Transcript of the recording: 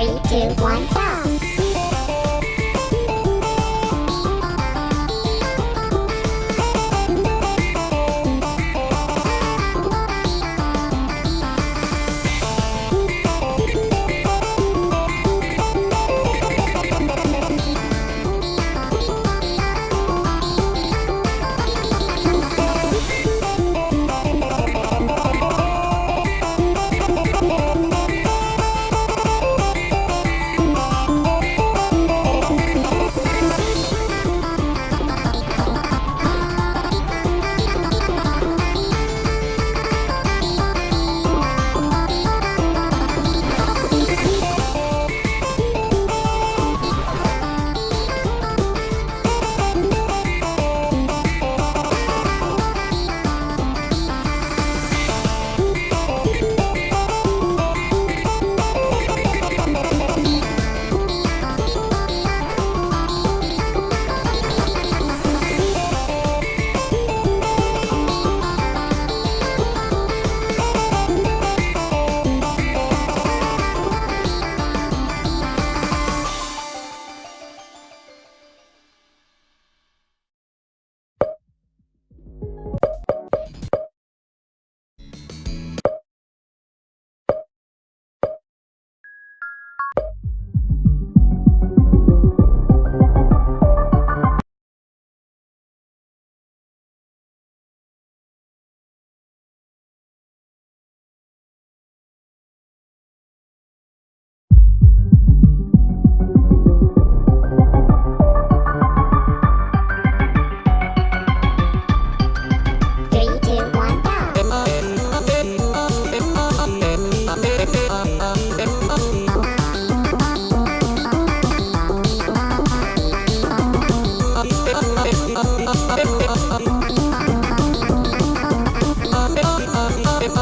Three, two, one,